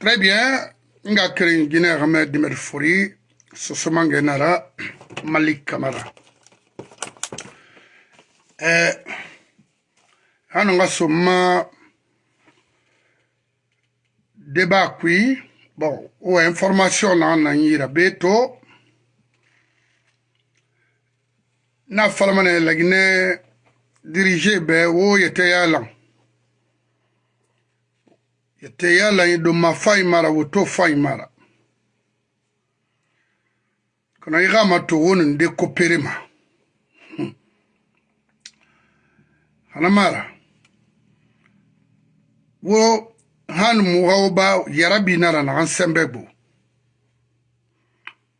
Très bien. Nga kirin Guinée Ramé Dimer Fori, Sosoman Genara, Malik Kamara. Eh, hano nga soma débat kui, bon, ou information na na yira beto, na falamane lagine dirige be wo yete yalan. Yete yala yi do ma fai mara woto fai mara. Kana yi ga ma to wonin de kopere ma. Hana mara. Wo han mu hawo ba yarabi nara na ansembe bo.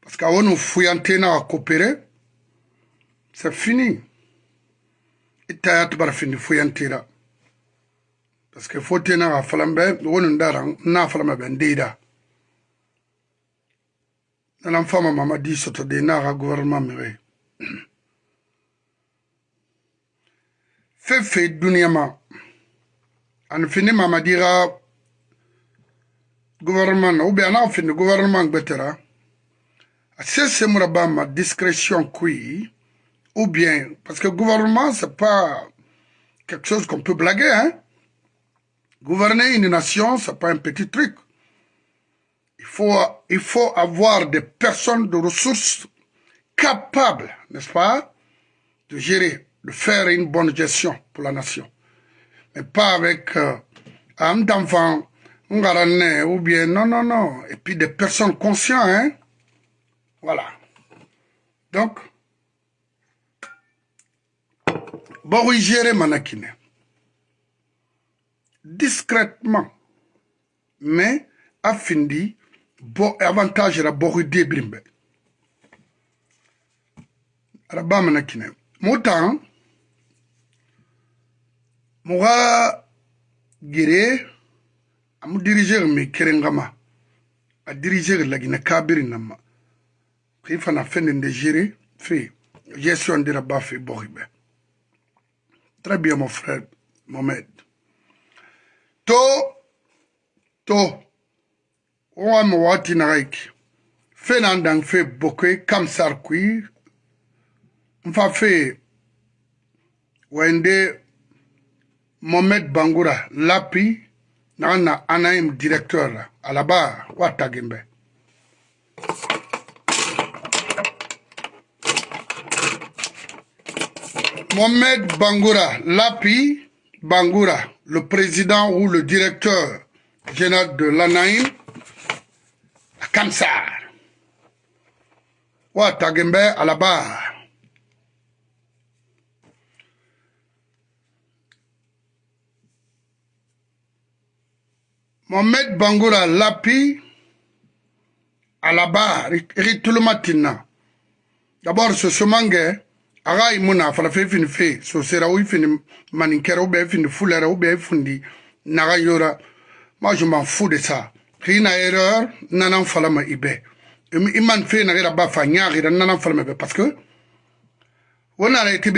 Parce que wonu fuyante na kopere. C'est fini. Itayat bar fini fuyantira parce que fo tena ga falambe wonu ndara na falama ben deida nanan fama mama di soto de na ga gouvernement mi fe fe dunia ma an fini mama di gouvernement ou bien na fini gouvernement gbetera c'est c'est muraba ma discrétion ou bien parce que gouvernement c'est pas quelque chose qu'on peut blaguer hein Gouverner une nation, ce n'est pas un petit truc. Il faut, avoir des personnes de ressources capables, n'est-ce pas, de gérer, de faire une bonne gestion pour la nation. Mais pas avec euh, un enfant, un ou bien non, non, non. Et puis des personnes conscientes, hein. Voilà. Donc, bon, oui, gérer Manakine discrètement. Mais afindi bo avantage ra bohu debrimbe araba mana kine. Motan moga gere amu diriger mi kerengama. A diriger lagina kabiri nama. Ki fana fende de gérer fait gestion de raba fait bohibe très bien mon frère Mohamed to to wa mi waati nagayiki fe na n dan fe boke kamsar kui. N fa fe wende mohamed bangura lapi naga na anaim directeur la alaba wa tagin bɛ mohamed bangura lapi bangura. Le président ou le directeur général de l'ANAIM à Kamsar. Wa Tagembe à la barre. Mohamed Bangoura Lapi à la barre, Ritulumatina. D'abord, ce semangue, aga imuna fala fe fini fini bien fini fundi naga yora moi je m'en fous de ça rina erreur nanan fala ma ibe. Iman fe na ba fa nyagira nanan fala ma ibe parce que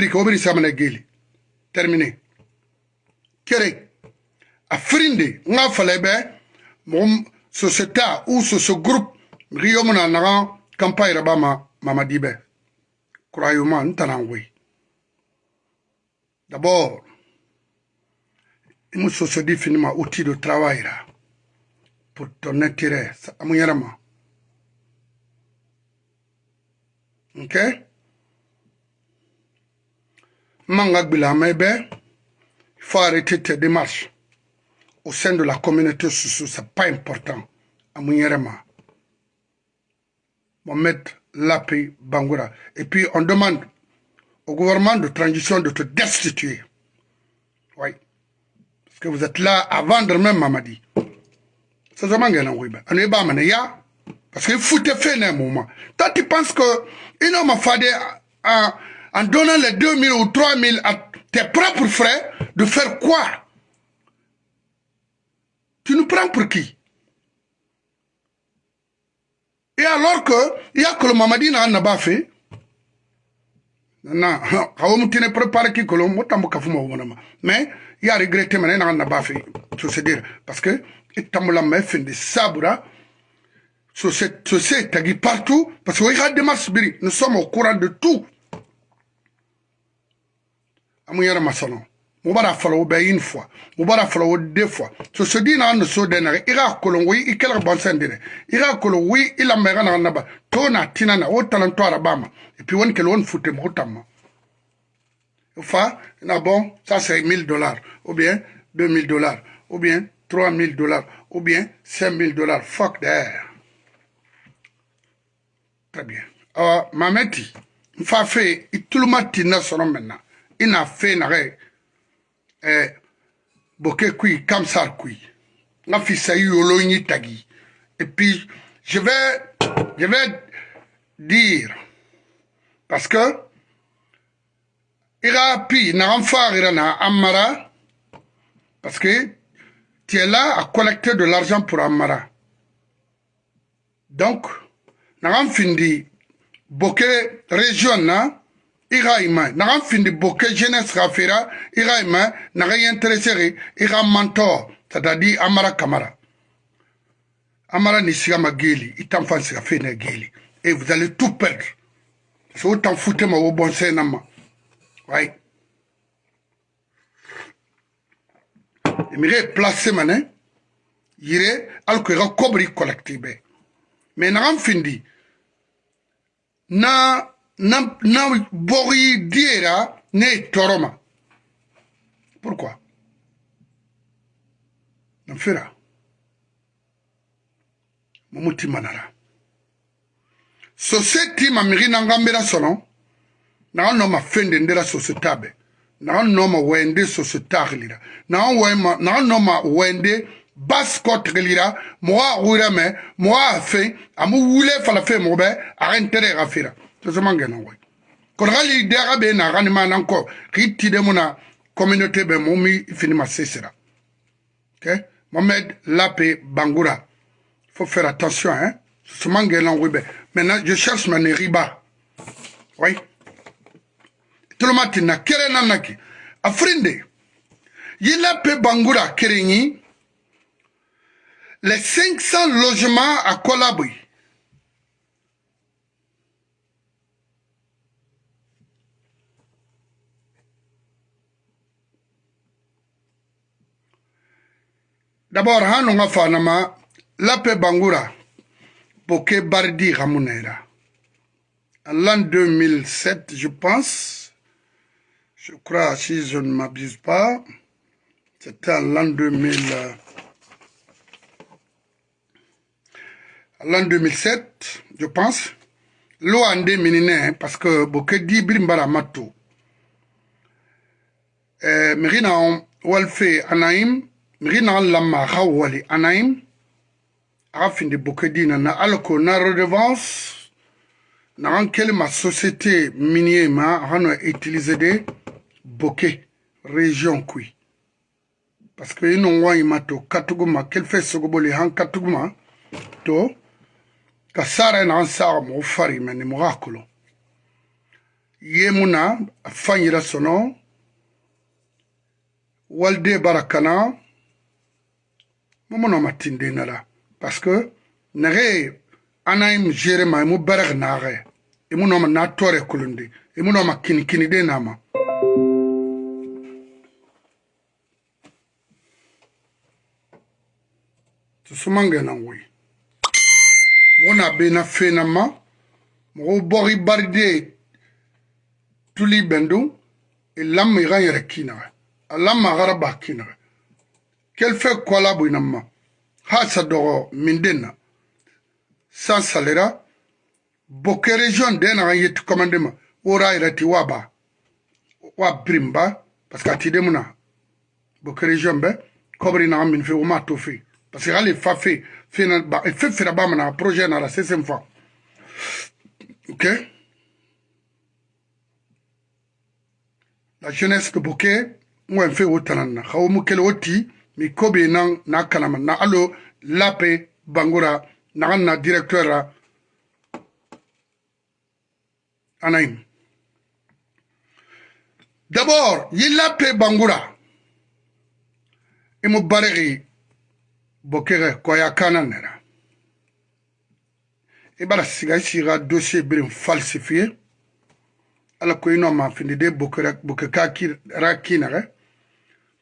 ko bri samana geli. Terminé kere a frinde nga fala ibe mom société ou ce groupe rio mona naga campagne rabama mama dibe croyez-moi, nous t'en D'abord, il nous se dit finalement outil de travail là, pour ton intérêt, à mon yarama. Ok? Manga il faut arrêter tes démarches au sein de la communauté sociale, c'est pas important. À mon yarama. Mohamed Lapi Bangoura. Et puis on demande au gouvernement de transition de te destituer. Oui. Parce que vous êtes là à vendre même Mamadi. C'est vraiment un. Parce qu'il faut te faire un moment. Toi, tu penses que, il m'a fallu en, en donnant les 2000 ou 3000 à tes propres frais, de faire quoi? Tu nous prends pour qui? Et alors que, il y a que le Mamadi n'a pas fait, na kawo mutine préparé ki kolo motambo kafuma wonama mais il a regretté mané na na bafi to se dire. Parce que i tambola ma i fendi sabura société tagi partout. Parce que i ka démarche biri nous sommes au courant de tout. Amu yɛrɛ mu bara fɔlɔ o bɛɛ une fois mu bara fɔlɔ o deux fois so so di na no so na i ka kolon wi i kɛlɛ i ka kolon wi i na naba. Na tina na et puis won kele won fute mo tamma fa na ça c'est 1000 dollars. Ou bien 2000 dollars. Ou bien 3000 dollars. Ou bien 5000 dollars. Fuck that. Très bien. Awa mameti fa fe ituluma tina sono maintenant ina fe na re eh, boke kui kamsar kui. Nga fisa yolo nyi tagi. Et puis je vais je vais dire parce que ira pi na ira na amara parce que tu es là à collecter de l'argent pour amara. Donc na findi boke région na i ka i ma naga findi boke jeunesse ka fera i ka i ma naga yɛnteresere i ka mantɔ satadi amara kamara. Amara ni sigama geli i tan fan siga fene geli et vous allez tout perdre. Parce que o tan futema wo bɔn sɛna ma. Wayi mire place mane yire alko i ka kobri collecte bɛ mais naga findi na na bɔgɔyi diera ne ye tɔɔrɔ ma. Pourquoi? Namfira mumutima nara sosiyeti mamigi nangambira sɔnɔ naga nɔ ma fɛn de ndera sosiyeta bɛ naga nɔ ma wɛnde sosiyeta agilira naga nɔ ma wɛnde basi kɔ tigilira mɔgɔ a wuyira mɛ mɔgɔ a fɛn a mu wule fala fɛn mɔgɔ bɛ a ka n tɛrɛ ka fira tozomangena koy kono hali deaxa ɓe naxani manan ko xi tidemuna communauté ɓe mo mi finima sesira ok? Mohamed lape bangura. Faut faire attention hein. Sosomangenan koy ɓe maintenant je cherche ma ne riba oui. Toloma tinna kere nanaki afrindi yila pe bangura kerenyi. Les 500 logements à kolabui D'abord, hanonga fanama lape bangura boke bardi ramunera. En l'an 2007, je pense, je crois, si je ne m'abuse pas, c'était en l'an 2000, en l'an 2007, je pense, en minine, parce que boke di brimbara mato. Eh, Merina walfe anaim, mixi naxan lanma xa wali anayin axa finde boke dina na ala ko na redevance. Naxan kele ma société minier ma axa no utiliser de boke région kui. Parce que i nongoayima to katuguma kele fe sogoboli xan katuguma to ka sara naxan saxa moxo fari mene moxa kolo. Ye mu na a fanyira sono. Walide barakana. Momono matinde nala parce que nage anaim jere ma mu barag nage imu no ma na tore kulundi imu no ma kini kini de nama tusumange na ngui mona be na fe na ma mo bori barde tuli bendu ilam mi ga yere kina alam ma gara ba kina fait kola buinama ha sa dogo mindena. San salera boke region de na yet commandement ora irati waba. Wa brimba parce que atide muna boke region be kobri na min fe uma to fe parce que ali fa fe fe na ba fe fe ba mana projet na la septième fois. OK? La jeunesse de Bokeh, moi, fait autant. Khaomu kele oti, mi kobe nan na kanama na alo lape bangura na na directeur ra anaim. D'abord yi lape bangura imu baregi bokere koya kana nera i bara siga i siga dossier birin falsifié ala ko ino ma findi de boke ra kinare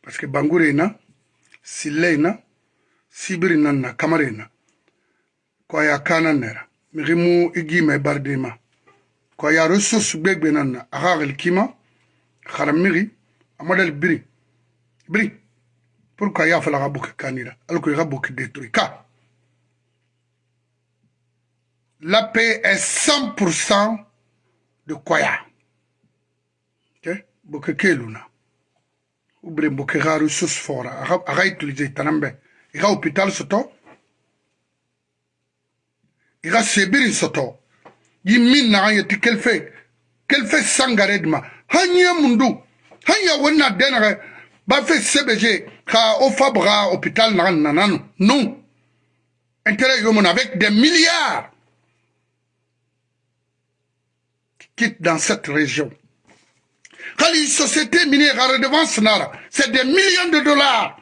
parce que bangure na silley na sibiri nan na kamare na. Ko aya kanan nera. Mixi mu i gime bardima ko aya ro sosu gbegbe nan na axa xel kima xara mixi amadal biri. Biri. Pour que aya fala xa boki kanira. Alko i xa boki détruit ka. La paix est 100% de Kwaya. Ok? Bokeke Luna. Ubre boke garu sus fora aga utiliser tanambe iga hôpital soto. Iga sebiri soto. Yimin na yeti kelfe. Kelfe sangaredma hanya mundu. Hanya wonna denare ba fe CBG ka o fabra hôpital na nanano non intérêt yomon avec des milliards. Qui quittent dans cette région? Une société minière à redevance c'est des millions de dollars.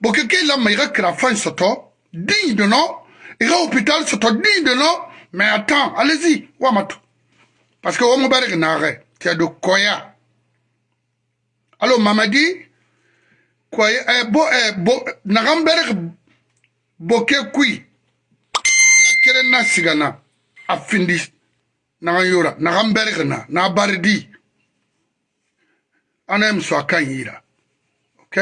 Bon quelqu'un là mais il a fin soto digne de nom. Il a hôpital digne de nom. Mais attends allez-y parce que me nare tu as de koya. Alors mamadi? Kwa eh, bo eh, bo nagambere boke kui kere na na na bardi ana mso akan yira ok?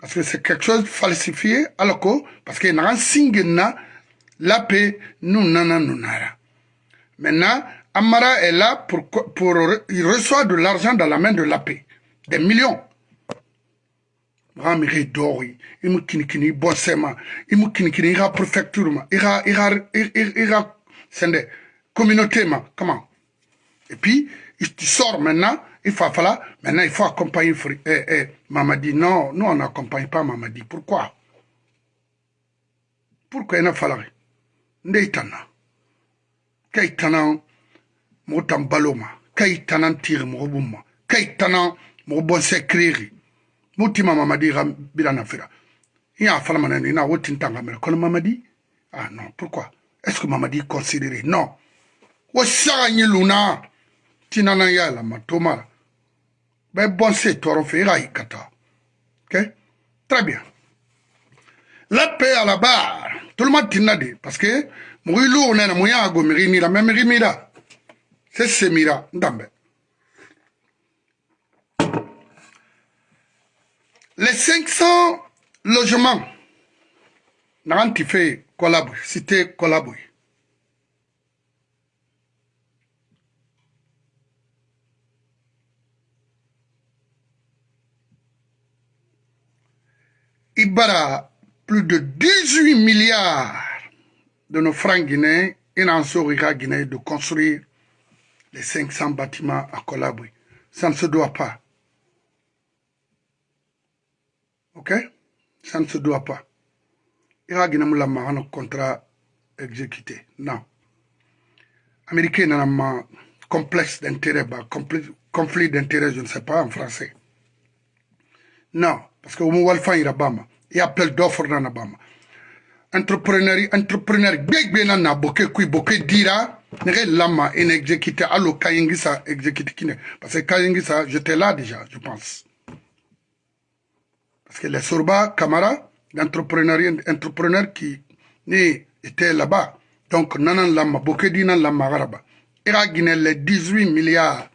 Parce que c'est quelque chose falsifié alors que parce que naga singena la paix nous nana nunara maintenant Amara est là pour, pour il reçoit de l'argent dans la main de la paix, des millions. Ramiri dori, il me kinikini bossema, il me kinikini ira préfecture ma, ira ira ira sende communauté ma, comment? Et puis tu sors maintenant, il faut falloir maintenant il faut accompagner eh, eh, Mamadi. Non, nous on n'accompagne pas Mamadi. Pourquoi? Pourquoi il a fallu? Ndeitana. Kaitana mɔgɔ tan balo ma kai tanan tiri mɔgɔ bun ma kai tanan mɔgɔ bɔnsɛ kireri mu tima mamadi ka bila na fira i y'a fala mana ni na wo tin tan ka mɛrɛ kɔnɔ mamadi? Ah non. Pourquoi? Est-ce que mamadi considéré? Non. Ɲi luna? Tinana ya la ma to mara bɛ bɔnsɛ tɔɔrɔ fɛ i ka i ka taa ok? Très bien. La paix à la barre. Tout le monde tinna de parce que mɔgɔ i lu nena mu y'a go miri mira mɛ miri mira c'est Semira Ndambe. Les 500 logements, Naranti fait Kolabou, cité Kolabou. Ibara, plus de 18 milliards de nos francs guinéens et en guinéen de construire les 500 bâtiments à Colabri. Ça ne se doit pas. Ok? Ça ne se doit pas. Il y a un contrat exécuté. Non. Américain n'a pas complexe d'intérêt, conflit d'intérêt, je ne sais pas en français. Non, parce que au moins, il y a appel d'offres dans Alabama. Entrepreneur, entrepreneur, big bien na boke kui boke dira, nege lama ene exécuté allo kayengisa exécuté kine parce que kayengisa j'étais là déjà je pense. Parce que les Sorba Kamara l'entrepreneur entrepreneur qui ni était là-bas. Donc nanan lama bokedi nan lama garaba ira guiné les 18 milliards.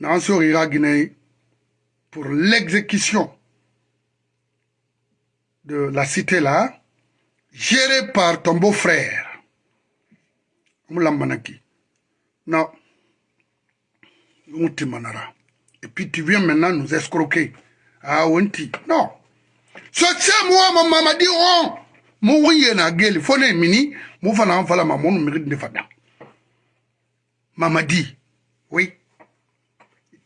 Nan so ira guiné pour l'exécution de la cité là géré par ton beau-frère. Non. Et puis tu viens maintenant nous escroquer. Ah, Wenti. Non. Ce c'est moi, ma maman dit, oh, mon oui, na gueule, faut ne mini, mon fana fala, maman, nous mérite de fada. Maman dit, oui.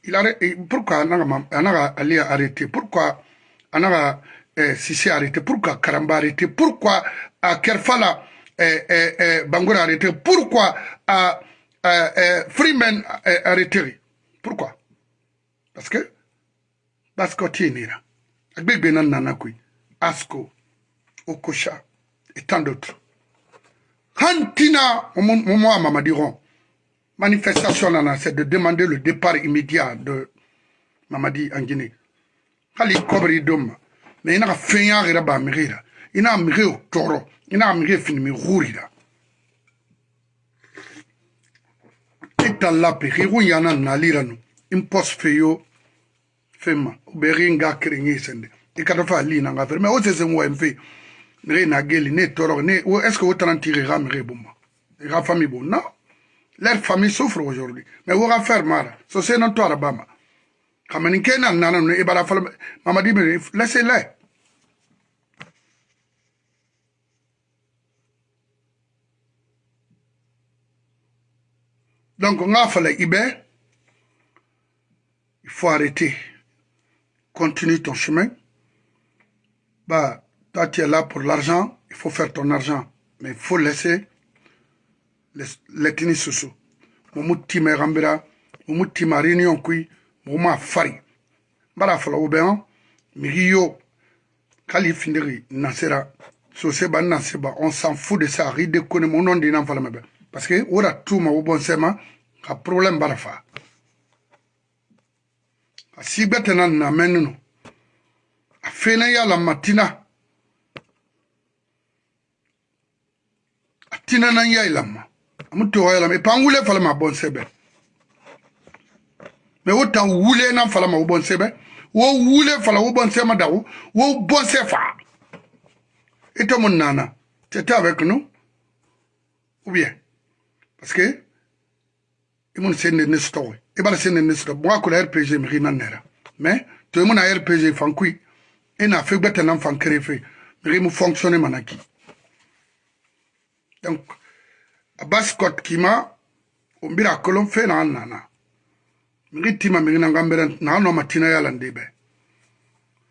Il a, pourquoi, on a arrêté, pourquoi, on a eh, Sissi arrêté, pourquoi Karamba arrêté, pourquoi à Kerfala eh, eh, eh, Bangoura arrêté, pourquoi à eh, eh, Freeman arrêté Pourquoi Parce que baskotinira agbegbe na nana kui asco okosha et tant d'autres hantina momo a mamadi ron manifestation nana c'est de demander le départ immédiat de mamadi en guinée hali kɔbiri mais ina ka fɛn y'a ba miri la ina miri o tɔɔrɔ ina ka miri fini mi huri la ita lapi hiru yana nali la no impos fe yo fɛn ma. O bɛ ri nga kiri nyi sende i ka dafa ali na nga fɛ mais o na geli ne tɔɔrɔ ne o est ce que o tiri ga miri bon ma i bon non leur famille souffre aujourd'hui. Mais o ka faire mara. So se non to arabama kamani kena nana no ibara fala mamadi me laissez-les donc ibe. Il faut arrêter. Continue ton chemin. Bah toi tu es là pour l'argent. Il faut faire ton argent. Mais il faut laisser l'ethnie soso. Momu time rambira momu tima réunion kui moma fari. Mbara fala wo bɛn migi yo kali findiri nasera. Sose ba naseba on s'en fout de ça ri de kone mo non dina fala mebe. Parce que ora tuma wo bon sema ka problème bara fa. A sigbete na na menno a fena ya la matina. A tina na ya ilama amuto ya la me pangule fala ma bon sebe. Mɛ wo tan wule na fala ma bɔn sɛbɛ bɔn bɔn mun nana avec nous ou bien parce que imun sende ne stowe e bala sende ne stowe moi ko la RPG mi rina nera. Mais to mun a RPG fankui. Ina fe gbeta nan fan krefe mi mu fonctionner donc abas kot kima o mbira kolon fe na nana tima na matina yala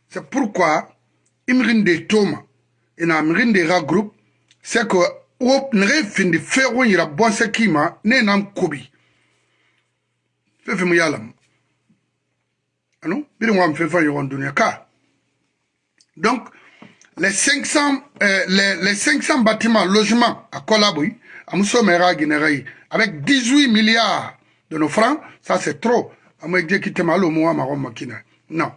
c'est pourquoi imrinde toma ina mrinde ga group c'est que wo nere findi fero yira bonse kima ne nam kobi fefe mu yala ano? Biri ngwa mfefa yogon dunia ka. Donc les 500 euh, les, les 500 bâtiments logements à avec 18 milliards de nos francs, ça c'est trop. Non.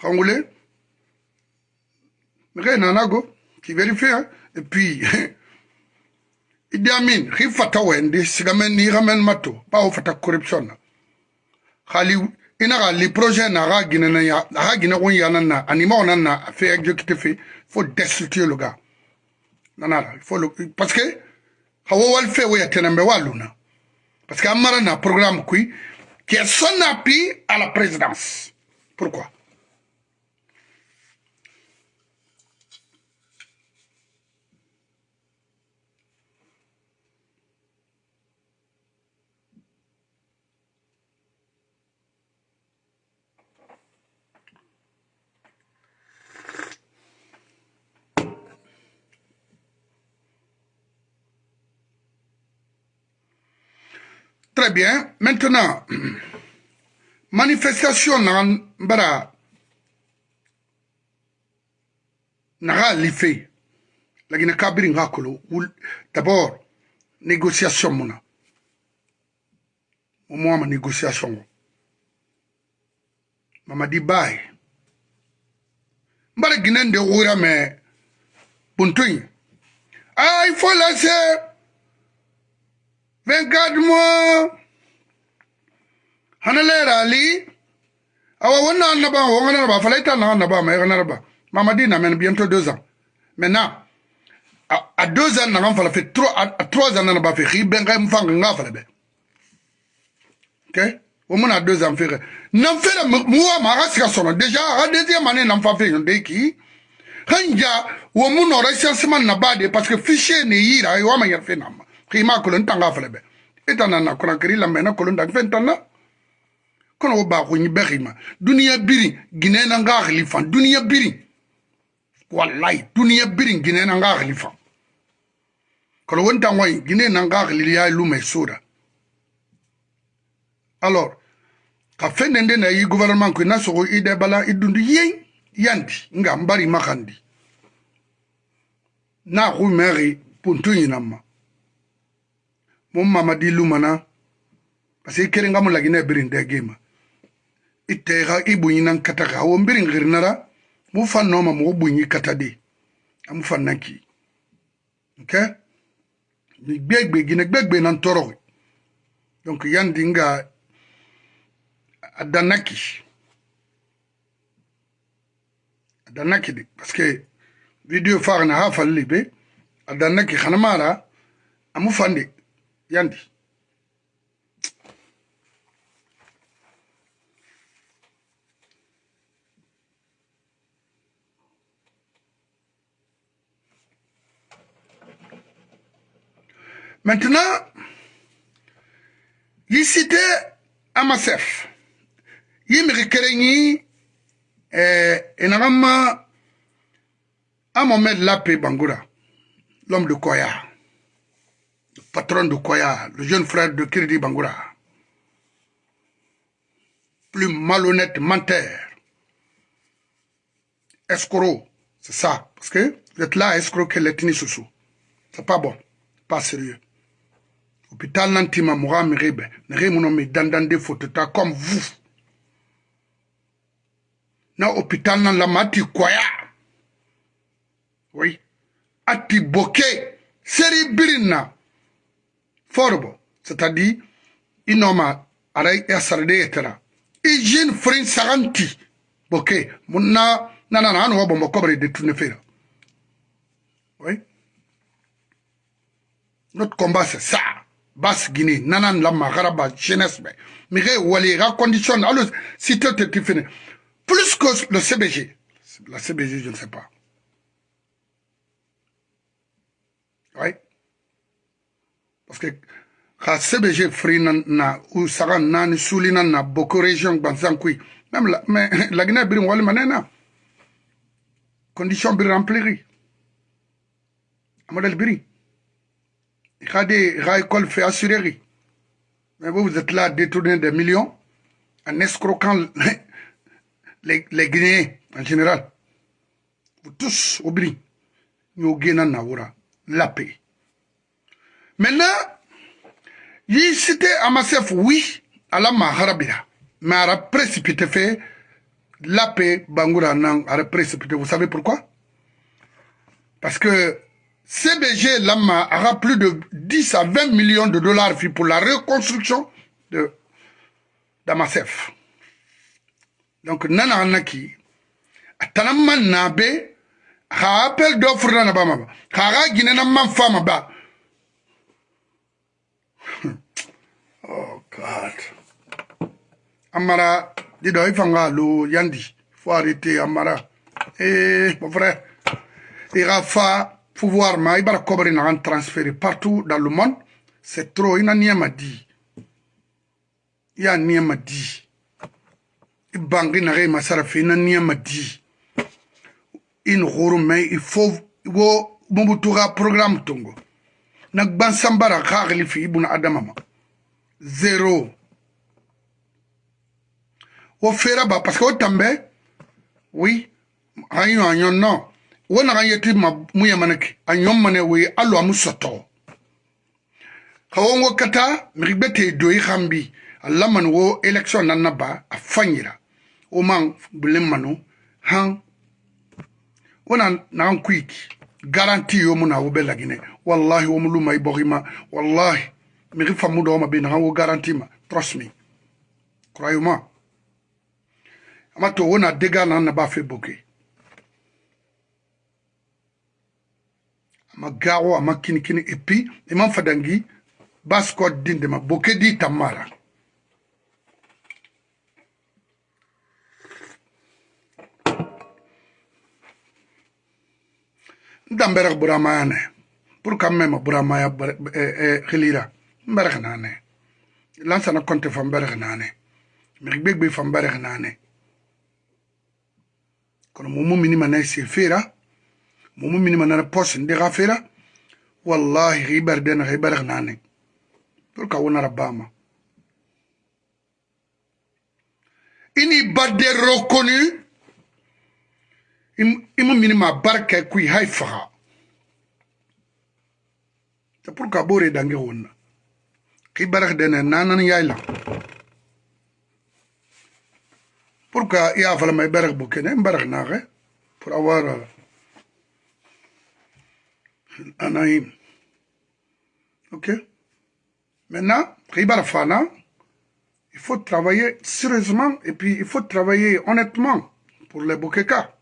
Kangolais, mais nanago qui vérifie hein? et puis Idi Amin, sigamen ni pas au fata corruption. Khali ina ga li projet na ga gina na ya ga gina won ya nan na anima on na fait exécuter faut destituer le gars. Nanara, le parce que hawo wal fe wo yatenembe waluna parce que amara na programme qui qui est son appui à la présidence. Pourquoi Très bien. Maintenant, manifestation nan bara naga life. Lagina kabiri nga kolo. D'abord négociation muna mo ma négociation mama di bay mbara ginen de wura mais buntuin ah il faut laisser 24 mois hana lera ali awa wonna annaba wo ngana ba falaita na annaba ma ngana ba mama di na men bientôt deux ans maintenant à, à deux ans na fala fait trois à, à trois ans na ba fait ri ben ga mfanga nga fala be. Ok? Wo mona deux ans fait na fait muwa ma ga sika sono déjà à deuxième année na fa fait de ki hanja wo muno recensement na ba de parce que fichier ne yira yo ma yar fait na kima kolon tanga fele be. Itana na kona kiri lambe na kolon dag fen tanna kono ko nyi berima. Duniya biri gine na nga khalifa. Duniya biri. Wallahi duniya biri gine na nga khalifa. Kolo wonta ngoy gine na nga khalifa lu me soda alors ka fende nde na yi gouvernement ko na sogo ide bala idundu yen yandi nga mbari makandi na ku meri puntu nyinama mo mamadi lumana. Parce que i keren ga mo lagina e birin de gema i teixa i buɲinan kata xa wo mbirin xirinara mu fan nooma moxo buɲi kata di. A mu fan nan ki ok? Mi gbegbe gine gbegbe nan toroxi donc yandi nga a danna ki a danna ki de parce que video faxana xa falli be a danna ki xana mara a mu fan de yandi Maintenant, citait Amasef. Et n'a à Mohamed Lapé Bangoura, l'homme de Koya, patron de Koya, le jeune frère de Kirdi Bangoura, plus malhonnête menteur, escroc, c'est ça, parce que vous êtes là à escroquer l'ethnie sous C'est pas bon, pas sérieux. Hôpital Nantima Moura Mirebe, Neremunomi Dandande Fotota comme vous. Na hôpital nan la mati Koya. Oui. Ati boke. Seri. Forbo. C'est-à-dire, inoma aray asarde etera. Hygiène frin saranti. Boke. Muna nanana anu wabo mokobre de tout ne faire. Oui. Notre combat c'est ça. Basse Guinée, nanan la magaraba jeunesse mais mire wali ra condition alors si tu te fini plus que le CBG. La CBG je ne sais pas. Oui. Parce que ka CBG free na, na ou saga nani na beaucoup région. Même la mais la Guinée birin wali manena. Condition fait. Mais vous, vous êtes là à détourner des millions en escroquant les, les Guinéens en général. Vous tous, oubliez. Nous avons la paix. Maintenant, il cité Amasef, oui, à la Maharabira. Mais elle a précipité fait la paix, Bangoura Nang, a précipité. Vous savez pourquoi? Parce que CBG Lama aura plus de 10 à 20 millions de dollars pour la reconstruction de d'Amasef. Donc, nana anaki, atanama nabe, ha appel d'offre na bama, ha gine na man fama ba. God. Amara, il faut lo yandi. faut arrêter Amara. Eh, mon frère, il va pouvoir ma na transférer partout dans le monde. C'est trop ina niema di. Ya niema di. Ibangi na re masara fe ina niema di. In horo mais il faut wo mubutuga programme tongo. Na gbansambara khagli fi ibuna adama ma zéro wo fera ba parce que o tambe oui ayo ayo non wona kan yeti ma muya manake anyom mane we alo amu soto. Kawongo kata migbete doyi khambi alla man wo election nan naba afanyira o man bulim manu han wona nan quick garanti yo muna wo belagine wallahi wo muluma ibohima wallahi mixi famu dowma be naxan wo garantima trust me. Croyez moi ama to wona dégâts nan na ba fait boke. Ama gawo ama kinikini et puis imam fadangi baskot dindema boke di tammara ndamberak buramayane pour quand même buramaya xilira eh, eh, nane lansa na konte fa mbere nane mi gbegbe fa mbere nane kono mumu minima na se fera mumu minima na pos ndi ga fera wallahi gibar den gibar nane pour ka wona rabama ini badde reconnu imu mini ma barka kui hay faga c'est pour ka bore dange wonna nanan yayla pour que ya fala may barak bu pour avoir euh, anaïm ok? Maintenant il faut travailler sérieusement et puis il faut travailler honnêtement pour les Bokeka.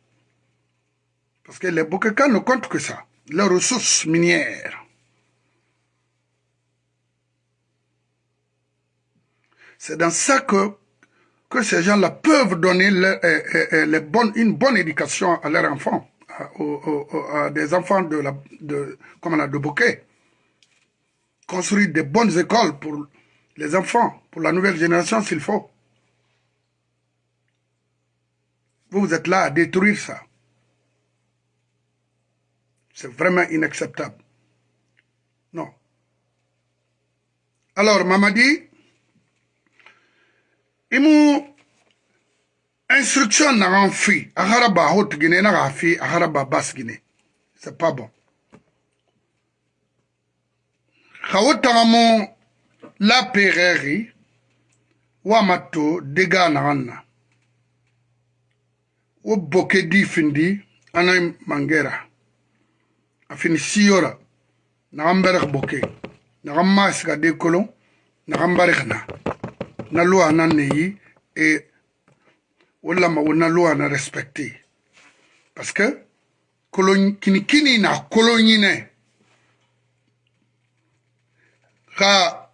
Parce que les Bokeka ne comptent que ça, leurs ressources minières. C'est dans ça que, que ces gens-là peuvent donner les, les bonnes, une bonne éducation à leurs enfants, à, à des enfants de, la, de Bokeh. Construire des bonnes écoles pour les enfants, pour la nouvelle génération s'il faut. Vous, vous êtes là à détruire ça. C'est vraiment inacceptable. Non. Alors, Mamadi, i mu instruction nagan fi. A hara ba hot gine na ga fi. A hara ba bas gine. C'est pas bon. Xa wo taga mu lapegegi wama to dega nagan na wo boke di findi ana mangera. A fini siyora. Nagan bereg boke. Nagan masga de kolon nagan bareg na. na loi na ne ye e o lama o na loi na respecte. Parce que kolon kinikini na kolon ɲinɛ ka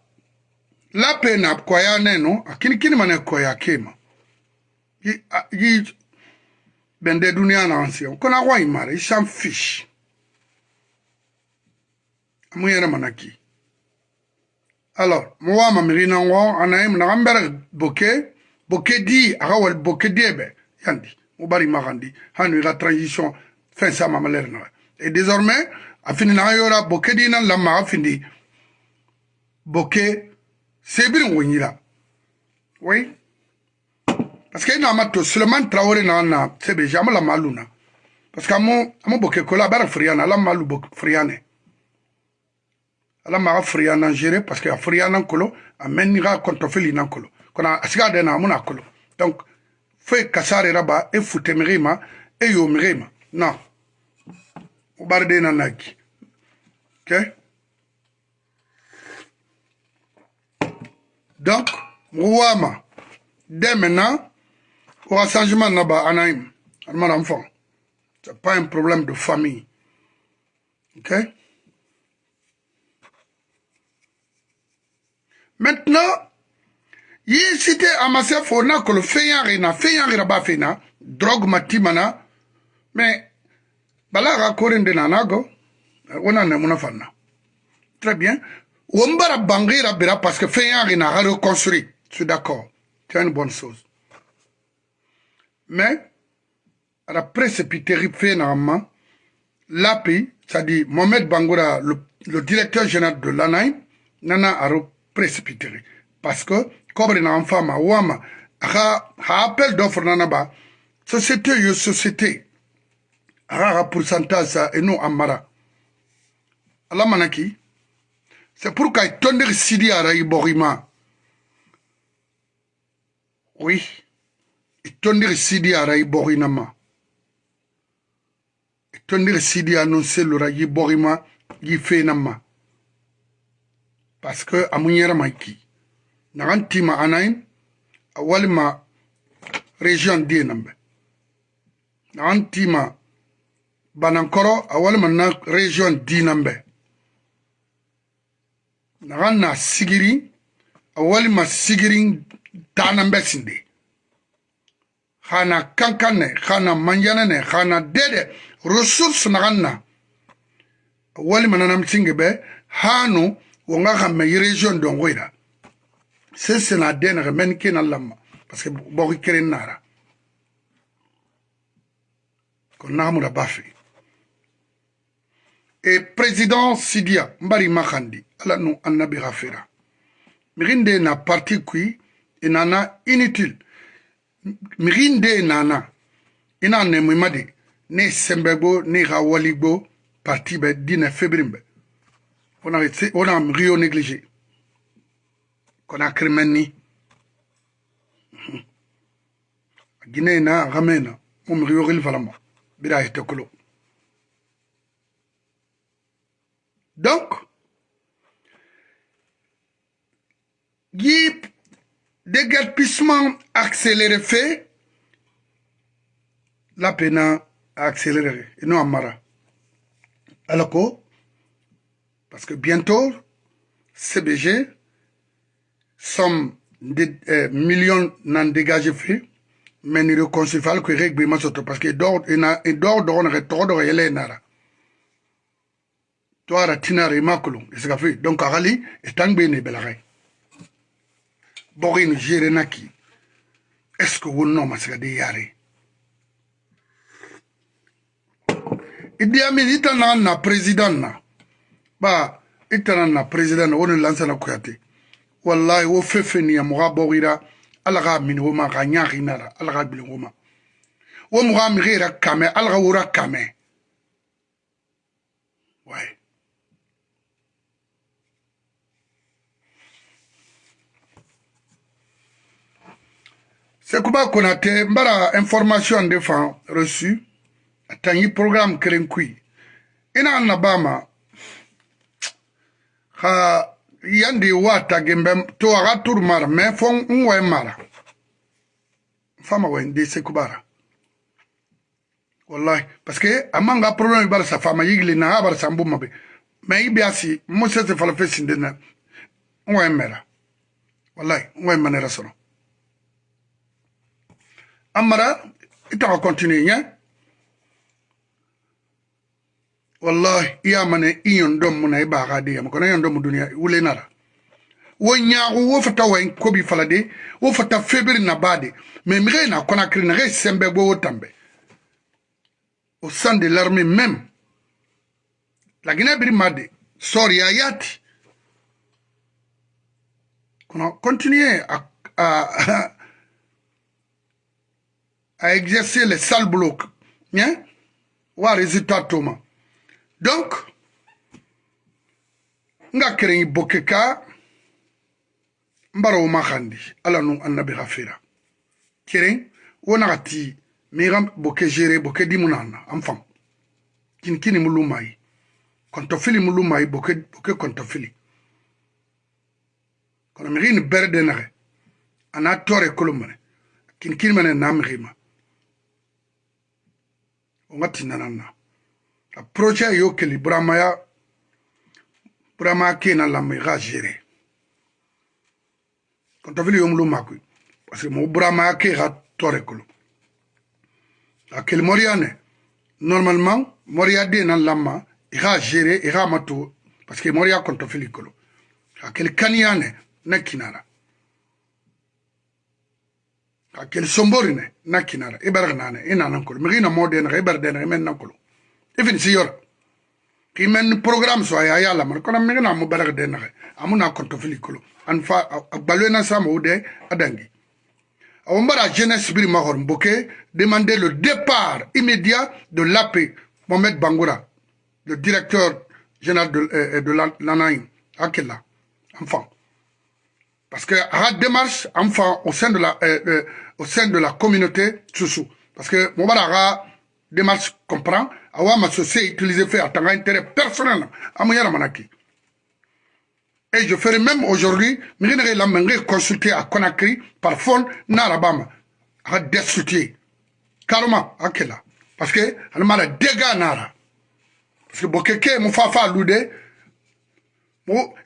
lape na koya ne no akinikini ah, mane koya kema yi, a, yi bende dunia na ansia kona kwa imara isam fish amu yere manaki. Alors mo wa ma miri na wo anay na gambere boke boke di aga wal boke yandi mo bari magandi hanu la transition fin sa ma maler na et désormais afini na yora boke di na lamma afindi boke sebirin wonyira oui parce que ina mato suleiman traoré na na sebe jamu la maluna parce que amu amu boke kola bara friana la malu bok friane ala ma friana gérer parce que friana kolo ameni ga kontofeli na kolo. Kona asiga de na amuna kolo. Donc fe kasare raba e fute mirima e yo mirima non o barde na naki ok? Donc mwama dès maintenant au changement là-bas anaïm mon enfant c'est pas un problème de famille. Ok? Maintenant yi cité amase fo na kolo feyanri na feyanri na ba fena drogue matimana. Mais bala ga korende na nago ona ne muna fanna très bien. Wombara bangira bira parce que feyanri na ga reconstruit. Je suis d'accord. C'est une bonne chose. Mais à la précipité fait normalement l'API, c'est-à-dire Mohamed Bangoura, le, le, directeur général de l'ANAI, nana a précipiter parce que kobre na mfama wama ha ha appel d'offre nana ba société yo société. Ha ha pourcentage sa eno amara. Ala manaki c'est pour kay tondiri sidi ara i borima. Oui. I tondiri sidi ara i borinama. I tondiri sidi anonselora yi borima yi fenama parce que amu yɛrɛma ki nagan tima anayin walima région die nambe. Nagan tima banankɔrɔ a walima na région di nambe. Nagan na sigiri a walima sigiri danambe sinde xana kankan ne xana manjana ne xana dede ressource naxan na. Walima nanamsinge be hanu wonga xame région dongo ira. Se sena denaxe men kena lama parce que boxi keren nara kon naxamura bafe e président sidia mbari maxandi ala nu annabi xa fera mixin de na parti kui i nana inutile. Mixin de nana i na nemima de ne sembe gbo ne xa wali gbo parti be dine febrin be a on a rio négligé. Qu'on a crémeni Guinée na ramena mum rio gil falama bira donc yi accéléré fait. La peine a accéléré. Et non amara. Alors que parce que bientôt CBG somme de euh, millions n'en dégagé fait mais ni reconcilier que règle masoto parce que d'or et na et d'or d'or on retrouve d'or yele nara. Toi c'est ce fait donc arali est tangbe ne belaray. Bɔgɔ gere naki est ce que yare idi amin na ba i tana na president na wo ni lansana kuyate wallahi wo fɛn fɛn nin ya mɔgɔ bɔgira ala k'a mini wo ma k'a ɲaagina ra ala k'a gbilen wo ma wo mɔgɔ a migi yɛrɛ kamɛ ala ka wora kamɛ waye sekuba konate n bara information de fan reçu a tangi programme keren kui. I na an na ba ma ha yandi wata gembe to aga tur mara, me fon unwe mara. Fama wende sekubara. Wallahi, parce que amanga problème ibara sa fama yigli na abara sambu mabe. Me ibi asi, mo se se falafe sindena, unwe mera. Wallahi, unwe manera sono. amara itaxa continue ɲɛ wallahi i y'a mane i ɲɔn dɔn mun na i b'a ka di yama kɔnɔ ɲɔn dɔn mu duniya wule nara wo ɲaagu wo fata wa kobi fala de wo febiri na ba de mais mige na konakiri na ge sembe bo wo tambe au sein de l'armée même la Guinée Birimade sori ayati kono continuer à, à à exercer les sales blocs. Hein? Wa résultat. donc n ga kerengi boke ka n bara wo ma xandi ala nu annabi xa fera keren wo naxa ti mixa boke gere boke dimu nana an fam. Kini kini mu lumayi kontofili mu lumayi boke, boke kontofili. Kono mixi ni bere de naxe a na tore kolo mene. Kini kini mene na mixima wo nga ti nanan na. Projet yo keli buramaya buramaya ke na lamɔ i ka gere kɔntɔfili yo mulu makui parce que mo buramaya ke ka tɔre kolo a keli mɔriya na lamma i ka gere i ka ma to parce que mɔriya kɔntɔfili kolo a keli ne kinara ka kel sombori ne na kinara nan kolo mi na mode na ibar de na men nan kolo ifin si yor ki men programme so ya ya la man kono mi na mo bar de na amuna konto fili kolo an fa balwe na sama ude adangi. Awon bara jeunesse biri ma hor mboke demander le départ immédiat de l'AP Mohamed Bangoura le directeur général de, euh, de l'ANAIM Akela enfant. Parce que à la démarche enfant au sein de la euh, euh, au sein de la communauté Soussou. Parce que Moubarara démarche comprend, awa ma société utilisé fait à tant intérêt personnel à Mouyara Manaki. Et je ferai même aujourd'hui, je la main consulter à Conakry par fond Narabama à destituer. Carrément, à Kela. Parce que, elle m'a dégâts Nara. Parce que Bokeke, mon fafa loudé,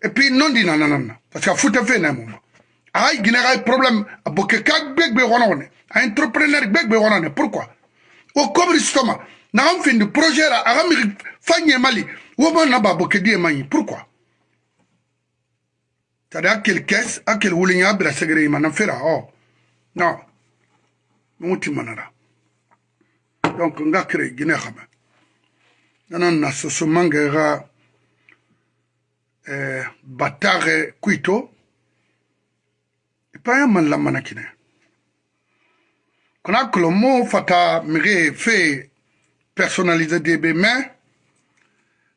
et puis non dit nanana. Parce que foutu fait un moment. ay gine ay problème boke ka gbegbe wono ne a entrepreneur gbegbe wono ne pourquoi? O kobri stoma na ga mfindi projet ra a ga miri fa nyemali wo ba na ba bokedi e manyi. Pourquoi? Tari akel kes akel wuli nya bra segere ma na fera o no muti manara donc nga kire gine xama nana na soso mange ga eh, batare kuito ipaya man lamana kine kona kolo mo fata mire fe personnalisé debe mais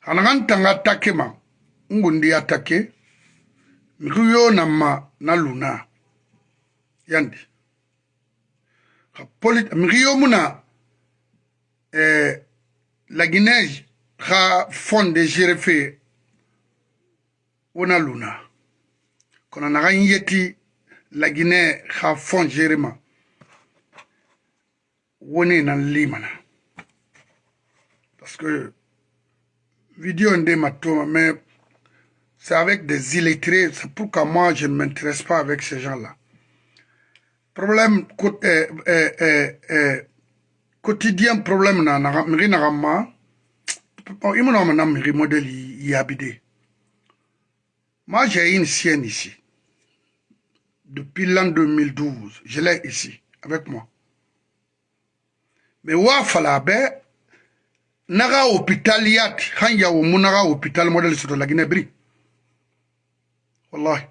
anaga ntanga atake ma ngundi atake miku yo na ma na luna. Yandi. Miku yo mu na eh, la guinée xa fonde gere fe wo na luna. Kono naga n yeti la guinée xa fond gere ma wo ne na. limana parce que vidéo mais c'est avec des illettrés c'est pourquoi moi je ne m'intéresse pas avec ces gens-là. Problème euh, euh, euh, quotidien problème na miri na miri modèle yabide moi j'ai une sienne ici. Depuis l'an 2012 je l'ai ici avec moi. Me wa naga hôpital yat han yawo mu naga hôpital model soto lagine bri wallahi.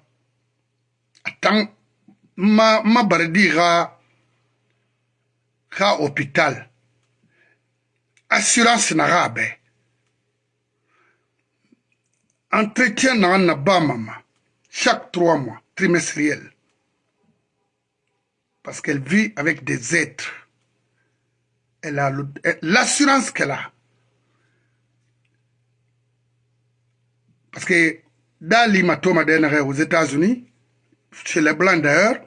Atan ma ma bardi ga ga hôpital. Assurance naga be. Entretien na ba mama. Chaque trois mois trimestriel. Parce qu'elle vit avec des êtres. Elle a l'assurance qu'elle a. Parce que dans l'hématome aux États-Unis, chez les Blancs d'ailleurs,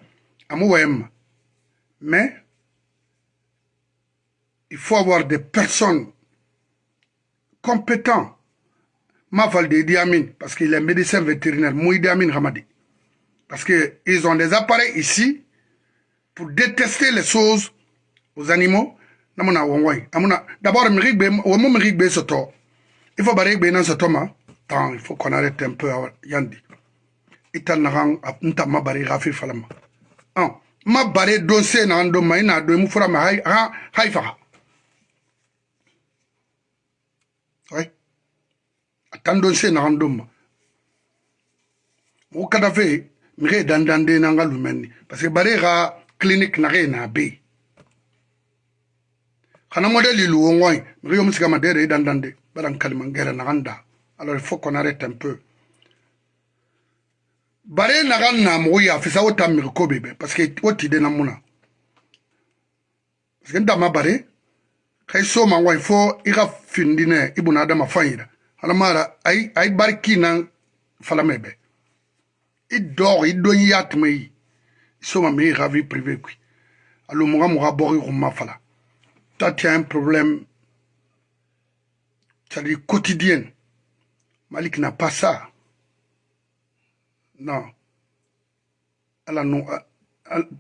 à Mouem, mais il faut avoir des personnes compétentes. Mafal de Diamin, parce qu'il est médecin vétérinaire, Mouidi Amin Hamadi. Parce qu'ils ont des appareils ici pour détester les choses aux animaux. D'abord il faut nan soto ma il faut qu'on arrête un peu yandi. Ital na hang nta ma bare gafi falama. Ah ma bare don se na ndo ma ina do mu fura ma hay ha hay fa ouais atan don se na ndo ma. Mo kada fe mi re dandande na ngalumenni parce que bare ga clinique na re na be xana modèle ilu wo ngoy mi yo musika madere dan dande baran kalima ngere na alors il faut qu'on arrête un peu. Bare na gan na mo ya fisa o tam mi ko bebe parce que o ti de na muna parce que ndama bare kay so ma ngoy fo i ga adama fayira hala mara ay ay barki na fala mebe i dor i do yat mai so ma mi ga vie privée kui. Alo mo ga mo ga bori ko ma fala tu as un problème, c'est-à-dire quotidien. Malik n'a pas ça. Non. Elle a non.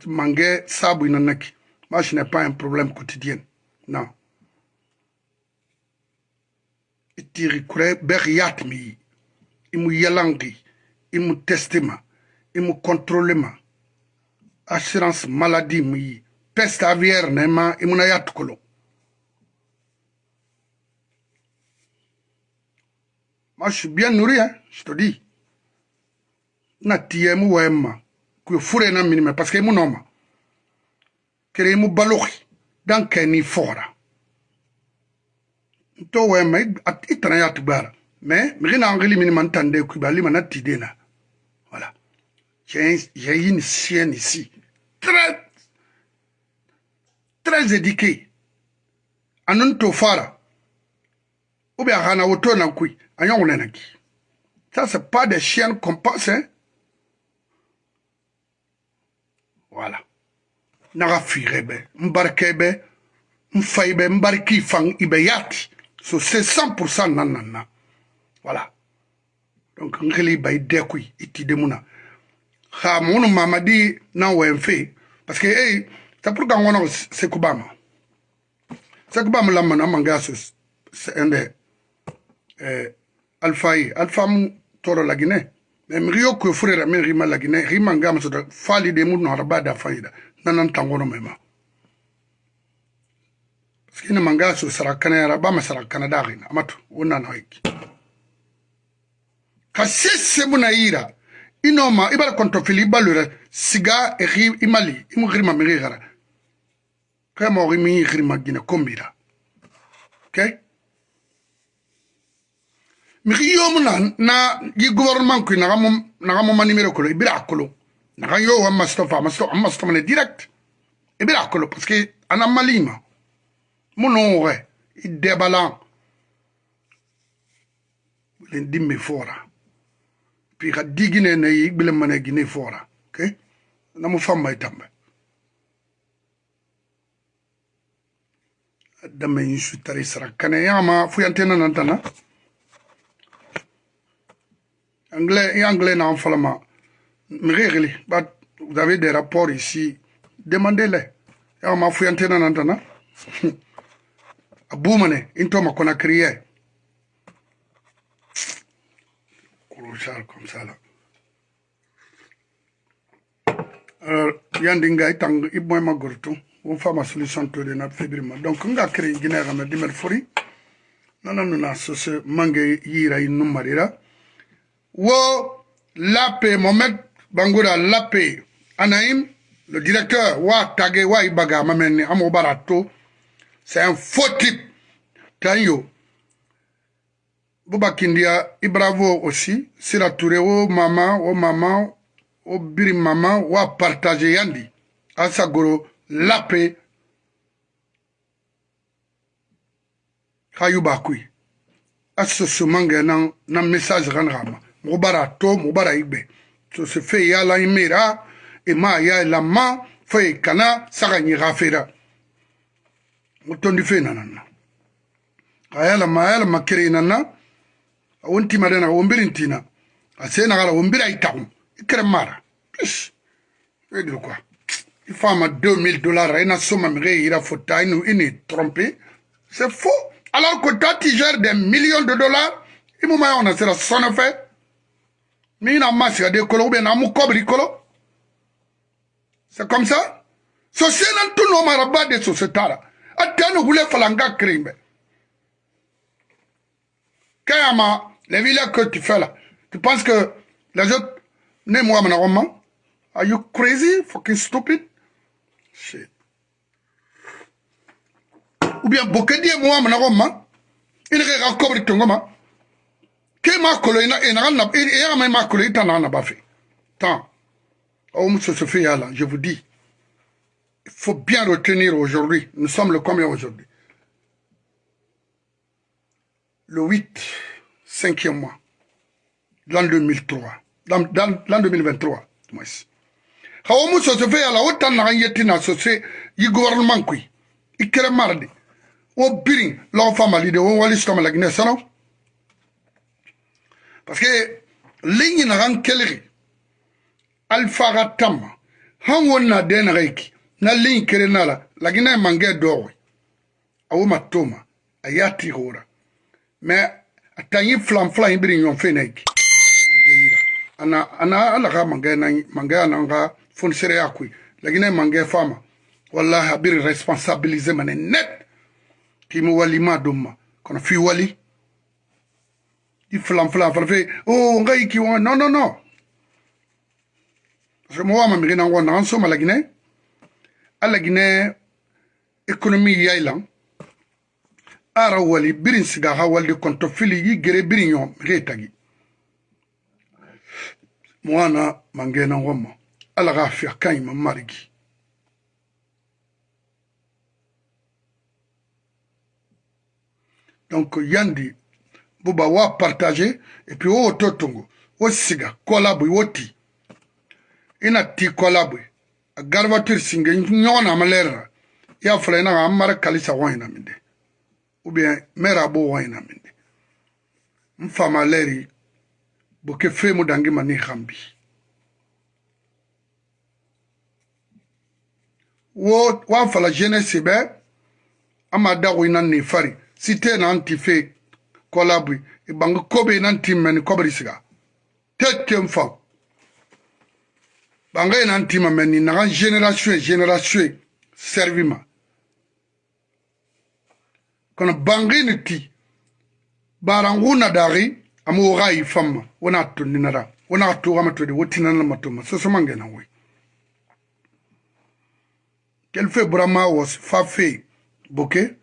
Mangé, sabu inanaki. Moi, je n'ai pas un problème quotidien. Non. Kure mi. Imu yalangi. Imu testema. Imu contrôlema. Assurance maladie mi. Peste aviaire nema. Imu na yatukolo. Moi, je suis bien nourri, hein, je te dis. Na tiye mu wema. Ku fure na minime parce que mu noma. Kere mu baloki. Dan keni fora. To wema itana ya tubara. Mais mirina angeli minima ntande ku bali mana tidena. Voilà. J'ai une chienne ici. Très très éduquée. Anon to fara. Ou bien hana woto na kui. Ça, c'est pas des chiens qu'on passe. Hein? Voilà. Naga firebe, mbarkebe, mfaibe, mbarki fang ibeyati. So c'est 100% nanana. Voilà. Donc, ngeli bay dekui, iti demuna. Ha, mon mamadi na wemfe. Parce que, hey, c'est pour qu'on a Sekubama. Sekubama la mana mangasus. C'est un des. alfa ye alfa mu toro lagine. Mi rio kue furera min rima lagine rima ngama sota fali de mu nohara bada fayida nanan tangono mema. Parce que ina manga so sarakana yara ba ma sarakana dagina amatu wonna na hiki kasese buna ira inoma ibara konto fili balura siga ri imali imu grima mi gara. Kama ri mi grima gina kombira. Okay mixi yomu na na yi gouvernement kui naxa mo naxa moma numéro kolo i bira kolo. Naxa yo wa masito fa masito an masito mane direct. I bira kolo parce que ana malima. Mu no woxe i debalan len dimme fora. Puis xa digine ne i gbile mane gine fora ok? Namu famma i tambe dame in sutari sara kane yama fuyantena nantana. Anglais anglais na falama mrégli but vous avez des rapports ici. Demandez-les. Yama fuyantena nantana abumane into makona crier Colossal comme ça là. Alors yandinga itang ibmoy magurtu wo fama solution to de na fibrima donc gine ga me dimer fori nana nuna so se mange yira inu marira wo lape mohamed bangura lape. Anaim le directeur wa tage wa ibaga mameni amo barato. C'est un faux type. Tanyo Bouba Kindia, Ibravo aussi, Sira Touré, o mama, o mama, o biri mama, wa partager yandi. Asagoro, lape, kayuba kui. Aso sumange nan, nan message ran rama. Mubara to, se fe ya la imera, e ma ya la ma, fe kana, saka nyi rafera. Mutondi fe nanana. Ayala ma, ayala makiri nanana. won timade na wombirin tina a se na gala wombira itakum ikere mara vedir quoi il faut ma 2000 dollars ina soma mi ira fota inu ini trompé c'est faux alors que toi tu gères des millions de dollars imu ma on a sera sonne fait mi na masi de kolo ou bien na mu kobri kolo c'est comme ça so se nan tu no mara ba de so se tara atano hule falanga krimbe Kayama, les villas que tu fais là, tu penses que les autres, né moi mon Are you crazy? Fucking stupid? Shit. Ou bien bokedi moi mon roman, il est de ton. Que ma colo, il n'a pas il a même ma colo, il n'en a pas fait. Tant. Oh, monsieur Sophia là, je vous dis, il faut bien retenir aujourd'hui, nous sommes le combien aujourd'hui? Le 8, 5e mois, l'an 2003, l'an 2023, moins. Hawamu so se fe ala otan na yeti na so se yi gouvernement kui. Ikere mardi. O biring la fama lide o wali stoma la gine sano. Parce que lingi na rang keleri. Alfa gatam. Han wonna den reiki. Na lingi kere nala la gine mange dowe. Awu matoma ayati hora. mais a tanyi flan flan ibiri nyon fenek ana ana ala ga mange na mange na nga fonisere yakui lakini mange fama wallahi abiri responsabiliser mane net kimu wali ma dumma kono fi wali di flan flan flan fe oh nga iki wa no no no. Parce que mo wa ma mi na ngona anso ma lakini ala gine économie yailan ara wali birin siga ha walde konto fili yi gere birin yo tagi mwana mangena ngoma ala ga fi ma marigi donc yandi buba wa partage et puis wo to tungu wo siga kolabwe wo ti. Ina ti kolabwe a garvature singe ɲɔgɔn na ma lɛrira i y'a fɔla ina ka an mara kalisa wɔn ina min de ubiyɛn mɛra bo wɔn ina min de n fama lɛri bo ke femu dangi ma ni han bi wo wa fala jeunesse bɛ an ma dago ina ni fari. Si te na an ti fe kolabui ibanga kobe na anti meni kobri siga tete mfa banga ina anti meni na génération génération servima. Kono bangini ti baran wuna dari ama wo gayi famma wona tonni nara wona to ama to de wotina na matuma so so mangena wi quel fait Brahma was fa fe boke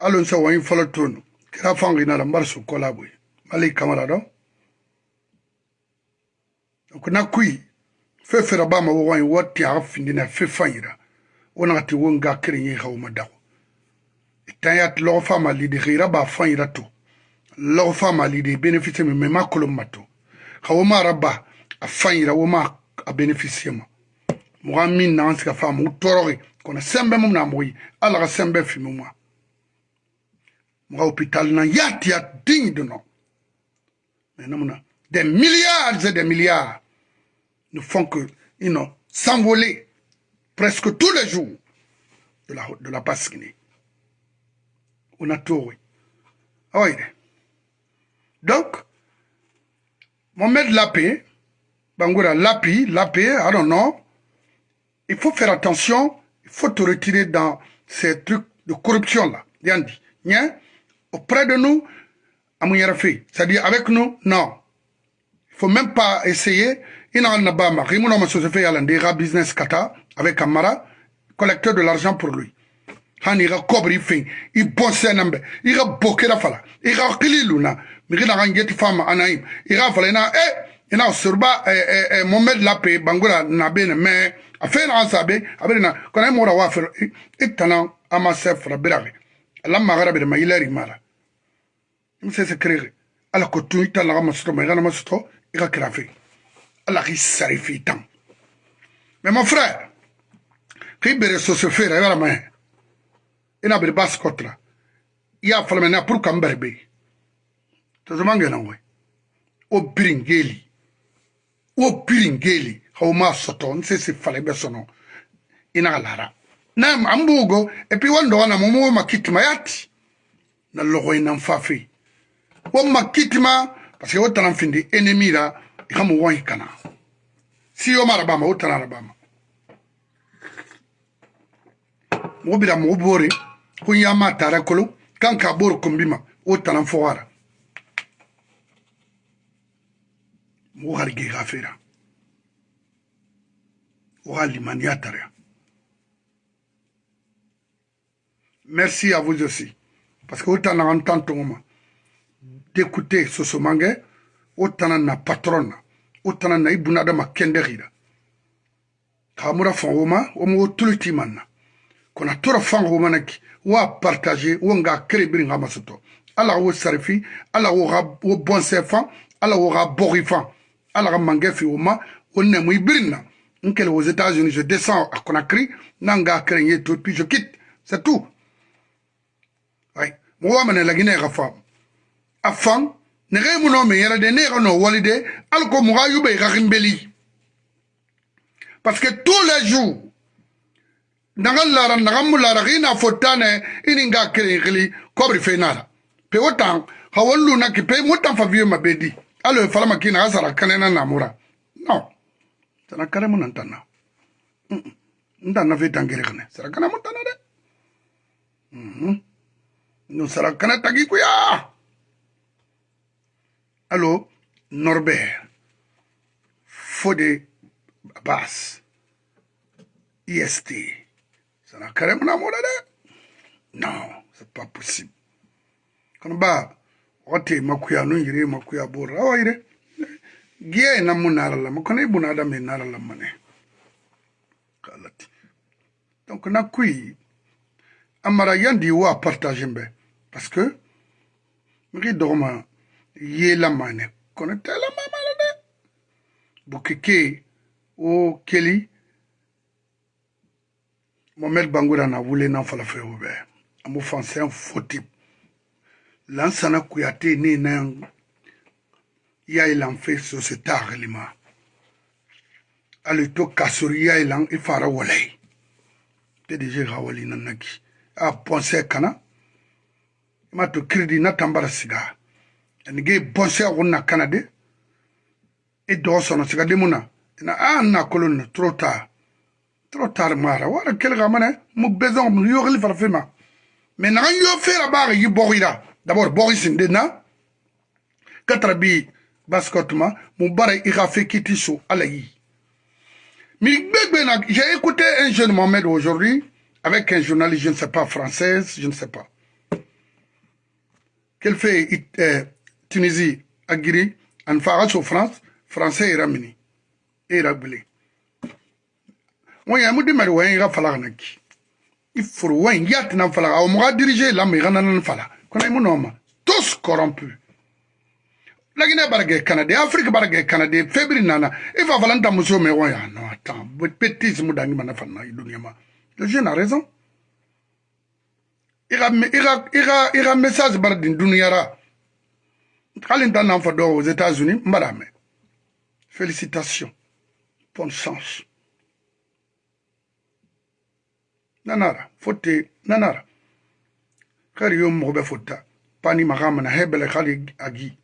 alon sa wani fala tonu kira fanginala mbar sukkola boye mali kamara ɗo donc na kuyi fe fera bama wo wayi watti aga findina fe fayira wonagati wo nga kereñi hawma dago. E Itanyat logo fama lidi hira ba fayira to. Logo fama lidi bénéficie me mema kolomma to. Ha woma rabba a fayira woma a bénéficie ma. Moga min nagan siga fama u torogi kono sembe mum na mogoyi ala ga sembe fimi muma mo hôpital na yati ya digne de nom mais namuna des milliards et des milliards ne font que you know, s'envoler presque tous les jours de la, de la Pasquini. On a tout, oui. Ah oui. Donc, Mohamed Lapé, Bangoura Lapi, Lapé, I don't know, il faut faire attention il faut te retirer dans ces trucs de corruption-là. Yandi. Auprès de nous, c'est-à-dire avec nous, non. Il faut même pas essayer. Il n'a pas ma fait business kata avec Amara, collecteur de l'argent pour lui. Han ira kobri fin, il bonse nambe, il a boké la fala, il a kili luna, mais il a rangé femme anaïm, il a fallu na, eh, surba, eh, eh, eh, Mohamed Lapé, Bangoura, Nabene, mais, a fɛn na an sabe a bɛ na kɔnɔ e mɔra waa fɛ i tana ama sɛ fara alamagarabere mailari mara. Imusese kerege ala kotun italaga masuto maigana masuto iga kirafe ala ki sarifi itan mais mon frère ki bere sosofera i baramaye ina bere baskotra iya falamena pour kambere be tozomangenangoy o biringeli. O biringeli. Hawma soto nsese fala ibe sono inaga lara na ambugo e pi wando wana mumu makitima yati. Na logo ina mfafi. Wo makitima parce que wotana findi ennemi la ikamu won kana si yo mara bama wotana la bama mo bira mo bore ko yama tara kolo kan ka bor kombima wotana fowara mo harge gafira Merci à vous aussi. Parce que autant on entend d'écouter ce mangue, autant na patron, autant na ibunada ma kenderira. Kamura fan woma, omo tuluti manna. Kona tora fan woma naki, wa partager, wa nga kere nga masoto. Ala wo sarifi, ala wo bon sefan, ala wo borifan, ala mangefi woma, onne mu ibirina nkele aux États-Unis, je descends à Conakry, nanga krenye tout, puis je quitte. C'est tout. ay mo wa mane lagine ga fam afan ne ga muno me yara de ne ga no walide alko mo ga yube ga gimbeli parce que tous les jours naga lara naga mulara ga ina fotane ini nga kere gili kobri fenara pe wotan ha wallu na ki pe mutan fa vieux mabedi alo fala makina asara kanena namura non. Tana kare mo nan tanna ndanna fe tangere kane sara kana mo tanna de mhm mm sara kana tagi kuya allo norbert fode bas ist sara kare mu na mu de non c'est pas possible kono ba wote makuya no yire makuya bora awa yire giya na mu nara lama kona ibu na adam nara lama ne. Kalati donc na kui amara yandi wa partage mbe parce que migi dɔgɔma yela mane kono tela mamala de bukeke o keli mohamed bangura na wule na falafɛ o bɛ an b'o fansɛn foti lansana kuyate ne na yaye lan fe sociétar lima ali to kasori yaye lan i fara walai te deje hawali nanaki. Ah, A ponsɛ kana? Ima to na tambara siga. Bonse wonna e do sono siga de muna. Ina a na kolon tard mara. Wala kel gamane mu besoin mu mais na yo d'abord na j'ai écouté un jeune Mohamed aujourd'hui avec un journaliste, je ne sais pas, française, je ne sais pas. Qu'elle fait euh, Tunisie, Agiri, en France, France, français et Ramini, et Ragbele. Moi, il y a un mot de mari, il y a un fala. Qui. Il faut, ouais, il y a un fala, mon tous corrompus. lagine barage canada afrique barage canada febri nana. Il va falloir ta muso me ya non attends. Petit mu dangi ma. Le jeune a raison ira ira message bar din dunia ra. Kalin tan nan do aux états-unis madame félicitations. Bonne chance. Nanara fotte nanara. Kari yo mo be fotta pani magama na hebele khali agi.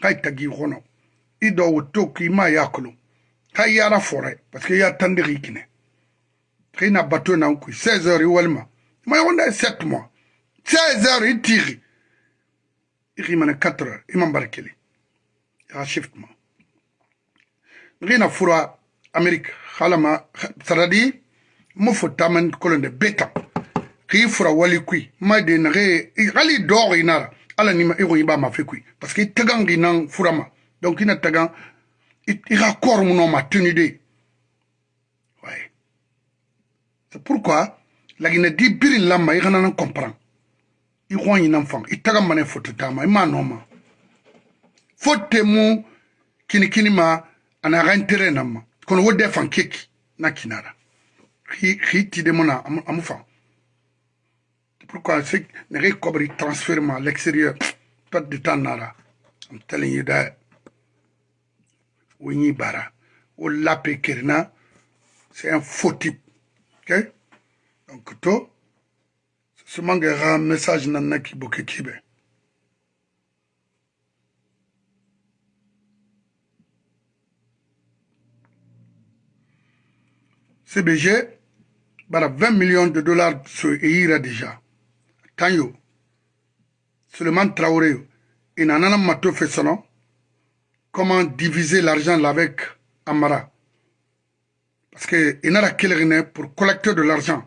Kai tagi hono i woto ki ma kai yara fore parce que ya tandiri kine. Kai na bateau na ku 16 heures walma ma yonda 7 mois 16 heures i tiri i rimana 4 heures. I man barkeli ya shift ma ngina fura amerique halama saradi mo fo taman kolonde beta ki fura wali kui. Ma de nare gali dog inara ala ni i ko i b'a ma fe koyi parce que furama donc ina tagan i ka kɔr mu nɔ ma tenu de ouais. C'est pourquoi lagina di birin lamma i kana nan comprend i ko ɲinan fan i taga mane foto tama i ma nɔ ma fote mu kini kini ma ana ga intere na ma kono wo fan keki na kinara hi ti de mona amu fan Pourquoi c'est ne cobri transfert à l'extérieur pas de temps nara. I'm telling you that. Winnie bara. Ou lape kirna. C'est un faux type. Ok? Donc, to. Ce mangera un message nana ki boke kibe. CBG, bara 20 millions de dollars sur EIRA déjà. Tanyo, Suleiman Traoré, il n'en a pas fait son comment diviser l'argent avec Amara? Parce qu'il n'a pas pour collecter de l'argent?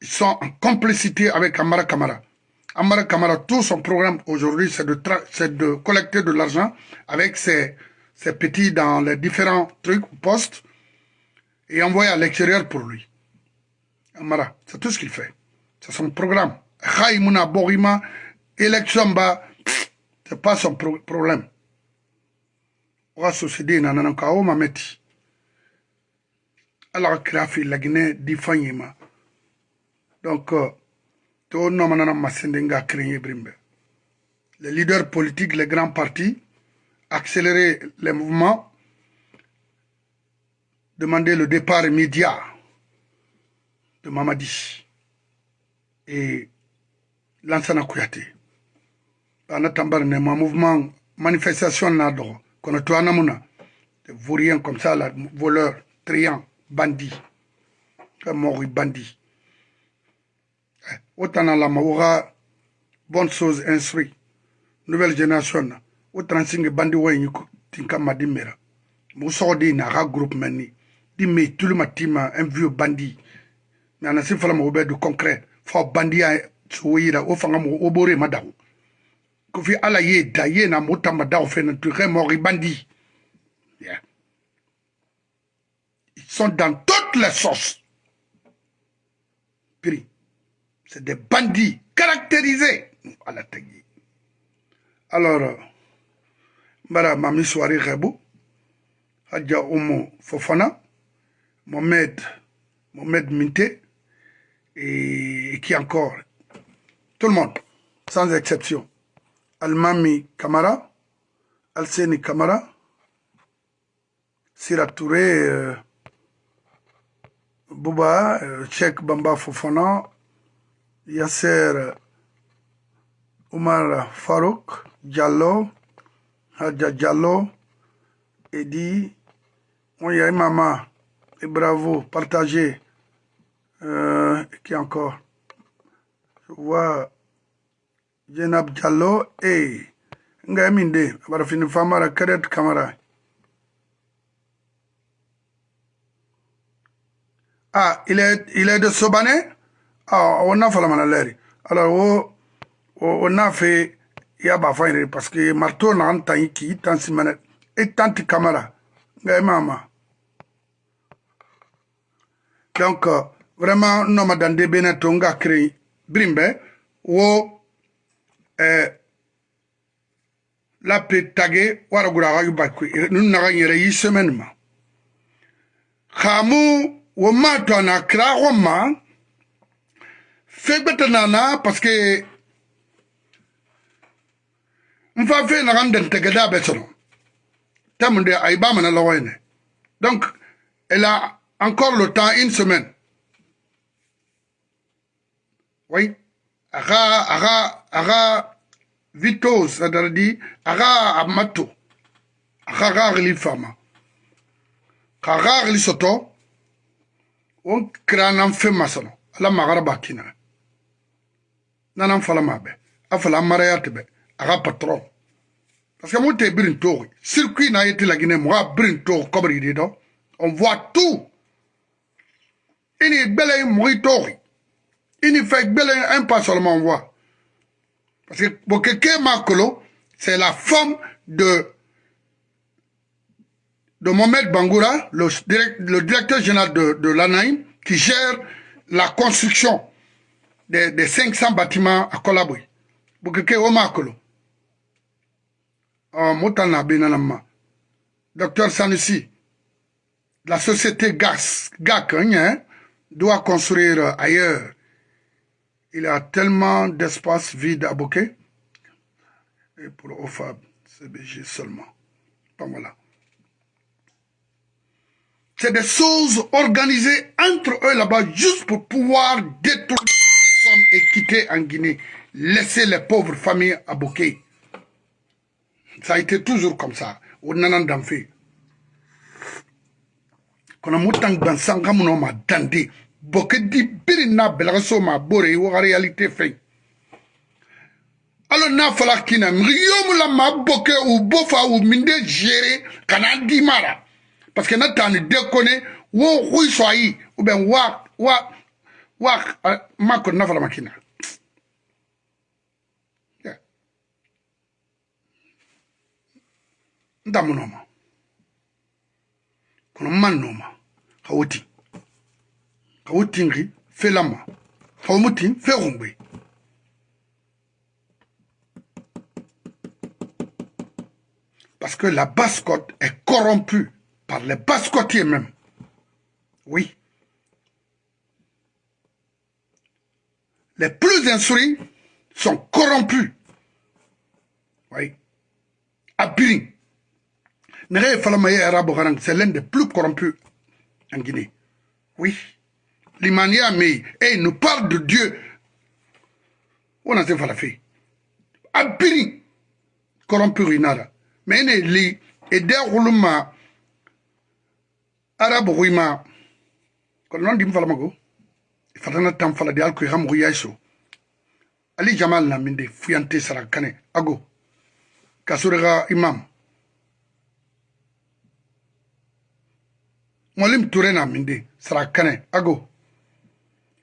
Ils sont en complicité avec Amara Kamara. Amara Kamara, tout son programme aujourd'hui, c'est de, collecter de l'argent avec ses, petits dans les différents trucs, postes, et envoyer à l'extérieur pour lui. Amara, c'est tout ce qu'il fait. C'est son programme. xay muna bogima élection ba c'est pas son pro problème oxa société na nanan ka wo mameti ala xa kira fi lagine di fanyima donc to nomanana masende nga créer brimbe les leaders politiques les grands partis accélérer les mouvements demander le départ immédiat de Mamadi et Lansana Kouyaté. Bana tambar ne ma mouvement manifestation na do kono to anamuna des vauriens comme ça là voleurs triants bandits. Comme bandits autant la maura bonne chose instruit. Nouvelle génération autant singe bandi way ni tinka madimera. Mo so di na ga groupe di me tout le matin un vieux bandit. Mais on a si fala mo be du concret. Fo bandi so yira o fanga mo o bore ma daw ko fi ala ye da ye na mo na tu bandi ils sont dans toutes les Piri. C'est des bandits caractérisés à la tagi alors mbara mami soirée rebu hadja umu fofana mohamed mohamed minte et qui encore? Tout le monde, sans exception. Almami Kamara, Alseni Kamara, Sira Touré, euh, Bouba, euh, Cheikh Bamba Fofana, Yasser Omar Farouk, Diallo, Hadja Diallo, Edi, Moya Mama, et bravo, partagez. Euh, qui encore? Je vois Jenab Diallo et Ngaminde, Barafini Famara Karet Kamara. Ah, il est, il est de Sobané? Ah, wona falamana lɛri alors oh, oh, wo wo n'a fɛ i y'a b'a fɔ yɛrɛ parce que marteau na an tan i ki i tan si mɛnɛ i tan ti kamara nka i m'a eh, ma donc euh, vraiment n nɔ ma dan de bena to n ka kere birin bɛ wo oh, eh, lape tage waragura aga bakwe nun naga yɛrɛ yi semaine ma. Xaamu wo maa to a na kira xo ma fe beta na na parce que mfa fe na sono tamunde donc elle a encore le temps une semaine. Oui. Aga aga aga vitos c'est-à-dire aga amato. Aga gagli fama. Gagli soto. On fala parce que tori circuit na yeti la Guinée moi birin tori kobri di do on voit tout. Ini gbele moi tori ini fait gbele un pas seulement on parce que Bokeke Makolo, c'est la femme de, de Mohamed Bangoura, le, le directeur général de, de l'ANAIM, qui gère la construction des, des 500 bâtiments à Kolabouy. Bokeke Omakolo. Moutana Benanama. Docteur Sanusi, la société GAS, GAC, hein, doit construire ailleurs il y a tellement d'espace vide à Bokeh. Et pour OFAB, CBG seulement. Bon, voilà. C'est des choses organisées entre eux là-bas juste pour pouvoir sommes et quitter en Guinée. Laisser les pauvres familles à Bokeh. Ça a été toujours comme ça. Au Nanan Damfé. Quand on a dans Sangamuno ma dandé. boke di biri na belaga so ma n'a fɔla kina yomu la ma boke u bofa u minde gere kana di mara parce que na dekone wo hui so ayi ou bien wa wa na fɔla ma kina ndamu noma kono man noma gongbe parce que la basse-côte est corrompue par les basse-côtiers même. Oui les plus instruits sont corrompus oui à Biring c'est l'un des plus corrompus en Guinée oui Limania mais et il nous parle de Dieu. On a fait la fille. Abiri corrompu rinara. Mais il li et deruluma arabe ruima. Quand on dit m'fala mago. Il fallait tam fala de alko ram ruyaso. Ali Jamal na minde fuyante sarakane ago. Kasurega imam. Molim Touré na minde sarakane ago.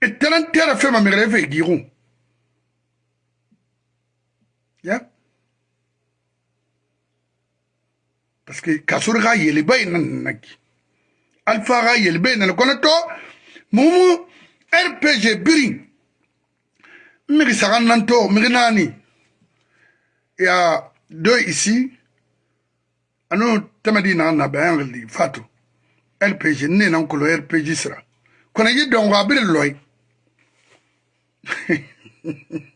Et tellement terre fait ma mère fait girou. Ya? Parce que kasur ga yeli bay nan naki. Alpha ga yeli bay nan kono to mumu RPG biring. Miri sagan nan to miri nani. Il y a deux ici. Anu tamadi na na bayan li fatu. RPG ne nan kolo RPG sira. Kona yi dongo abiri loy.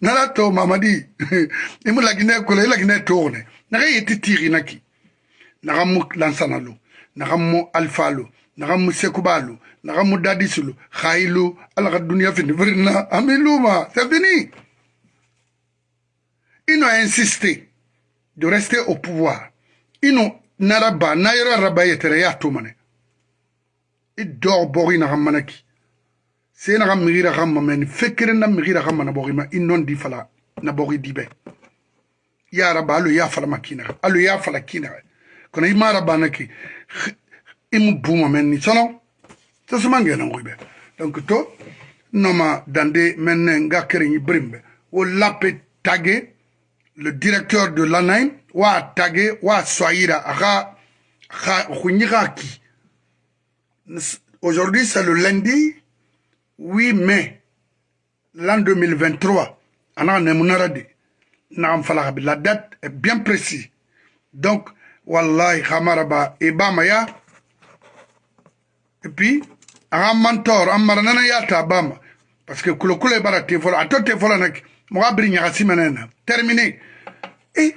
nala to mamadi imu lagine kolo i lagine togone naga yeti tiri naki naga mu lansana lo naga mu alfa lo naga mu sekuba lo naga mo dadisolo ga e lo ala ga dunia fini re nna a meloma c'est fini. Ils n'ont insisté de rester au pouvoir. Ils n'ont naraba na yɛrɛ raba ye tɛrɛ y'a to mane i dɔg bɔgi naga manaki see naga migira ga mama ni fekeren na migira ga mana bɔgi ma i nɔn di fala na bɔgi di bɛ ya raba alo ya fala ma kinaga alo ya fala kinaga kono i ma raba na ki i mu buma men ni sɔnɔ donc to le directeur de l'ANAIM wa tagué wa soyira aga ki. Aujourd'hui c'est le lundi 8 mai l'an 2023 ana nemunarade na la date est bien précise. Donc wallahi khamaraba ibama et puis aga mentor amara nana yata bama. Parce que kulokule bara te fola ato te fola nak moga biri ñagasi menena terminé e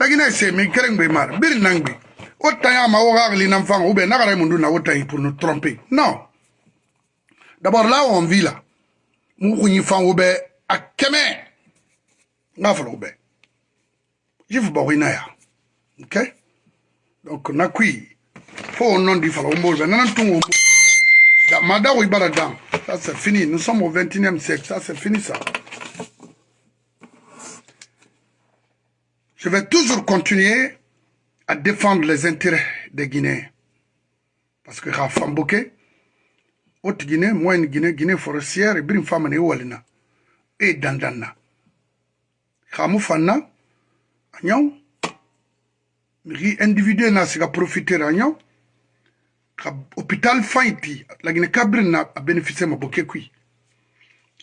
lagina se mi kereng be mar biri nangbi o tayama wo gagli nan fanga ou bien nagara mundu na o tayi pour nous tromper. Non. D'abord là on vit là mu kunyi fango be a kɛmɛ n'a fɔra o bɛɛ jifu bɔ ina ya. Ok? Donc na kui fo o nom di fala o mbolo bɛ nana tun o da ma da o ibara dan ça c'est fini. Nous sommes au 21e siècle. Ça c'est fini ça. Je vais toujours continuer à défendre les intérêts des Guinéens. Parce que Rafam Bokeh haute guinée moyenne guinée guinée forestière e birin famane walina e dandanna xamu fanna a ñaw mixi individu na profiter a ñaw xa hôpital fayti lagine kabirin na a bénéficier ma bo ke kui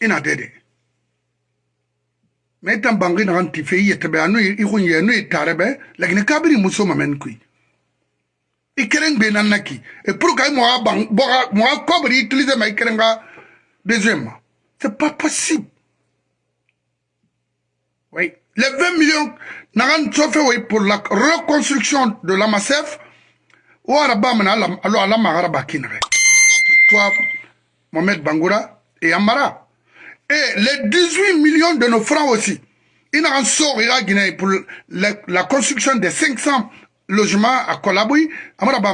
ina dede. Mais tan bangi naxan ti fe i yetebe anu i xun ye anu i tarebe lagine kabiri muso ma men kui. I kelen gbe nan naki et pour que moi bang boga moi cobre utiliser ma kelen ga deuxième c'est pas possible oui. Les 20 millions nagan sofe oui pour la reconstruction de la Macef ou araba mana alo ala magara toi Mohamed Bangoura et Amara et les 18 millions de nos francs aussi il n'a un sort il pour la, construction des 500 logement à Kolaboui, amara ba.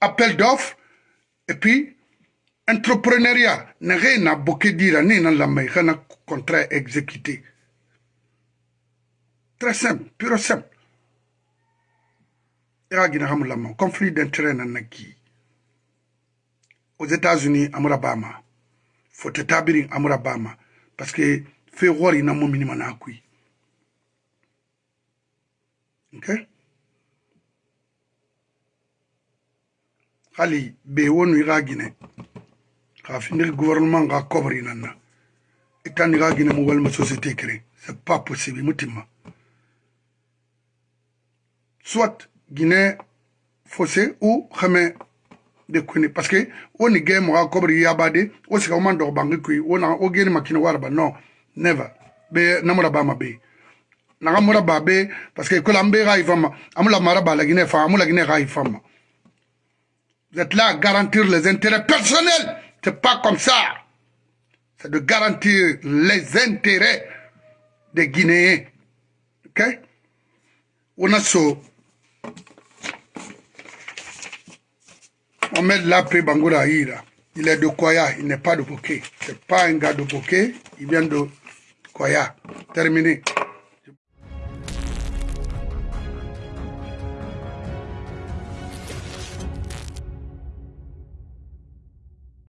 Appel d'offres, et puis, entrepreneuriat, n'a rien à bokeh dire, ni dans la main, contrat exécuté. Très simple, pure simple. Conflit d'intérêt nanaki. Aux États-Unis, amara bama. Faut établir amara bama. Parce que, voir, il n'a pas minimum à Ok? hali be wonu iga gine ka finir gouvernement ga kobri nanna itan iga gine mu walma société créée c'est pas possible soit guinée fossé ou xame de kuni parce que woni ge mo ga kobri yabade o sika man do bangi kui o geni makina warba non never be namura ba ma be naga mura ba be parce que ko lambe ga ifama amula mara la guinée fa amula guinée ga Vous êtes là à garantir les intérêts personnels. C'est pas comme ça. C'est de garantir les intérêts des Guinéens. Ok? On a so. On met l'après Bangoura Ira. Il est de Koya, il n'est pas de Bokeh. C'est pas un gars de Bokeh, il vient de Koya. Terminé.